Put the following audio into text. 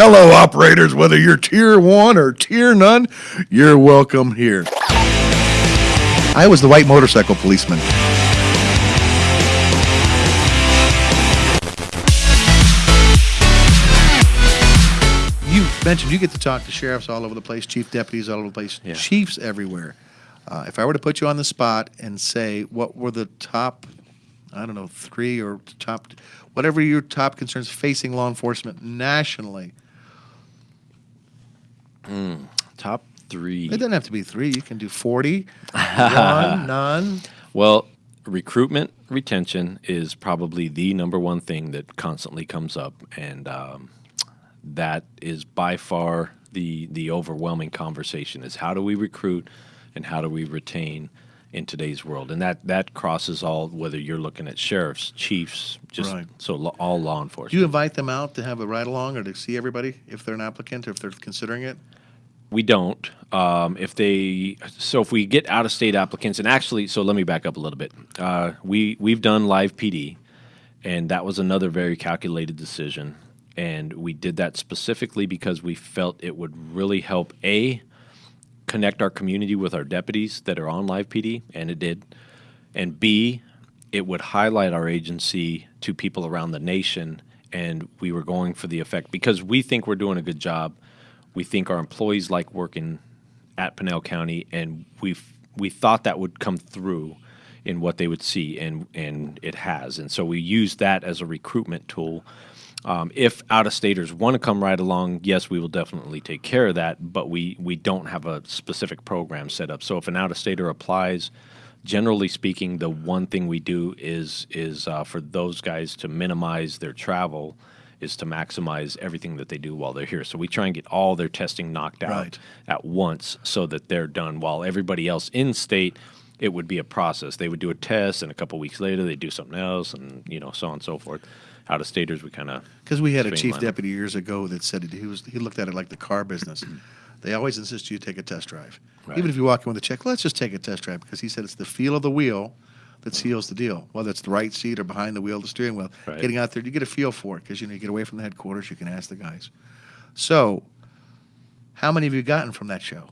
Hello, operators, whether you're tier one or tier none, you're welcome here. I was the white motorcycle policeman. You mentioned you get to talk to sheriffs all over the place, chief deputies all over the place, Yeah. chiefs everywhere. Uh, if I were to put you on the spot and say what were the top, I don't know, three or top, whatever your top concerns facing law enforcement nationally, Top three. it doesn't have to be three. You can do 40, one, none. Well, recruitment retention is probably the number one thing that constantly comes up, and um, that is by far the the overwhelming conversation: is how do we recruit and how do we retain in today's world, and that that crosses all whether you're looking at sheriffs, chiefs, just Right. so lo- all law enforcement. Do you invite them out to have a ride along or to see everybody if they're an applicant or if they're considering it? We don't. Um, if they so if we get out of state applicants, and actually, so let me back up a little bit. Uh, we we've done live PD, and that was another very calculated decision, and we did that specifically because we felt it would really help a connect our community with our deputies that are on live PD, and it did, and b it would highlight our agency to people around the nation, and we were going for the effect because we think we're doing a good job. We think our employees like working at Pinal County, and we we thought that would come through in what they would see, and and it has. And so we use that as a recruitment tool. Um, if out of staters want to come right along, yes, we will definitely take care of that. But we we don't have a specific program set up. So if an out of stater applies, generally speaking, the one thing we do is is uh, for those guys to minimize their travel, is to maximize everything that they do while they're here. So we try and get all their testing knocked out Right. at once, so that they're done. While everybody else in state, it would be a process. They would do a test, and a couple weeks later, they do something else, and you know so on and so forth. Out of staters, we kind of Because we had a chief deputy years ago that said he was he looked at it like the car business. They always insist you take a test drive, Right. even if you walk in with a check. Let's just take a test drive because he said it's the feel of the wheel that seals the deal. Whether it's the right seat or behind the wheel, the steering wheel. Right. Getting out there, you get a feel for it because you know you get away from the headquarters. You can ask the guys. So, how many have you gotten from that show?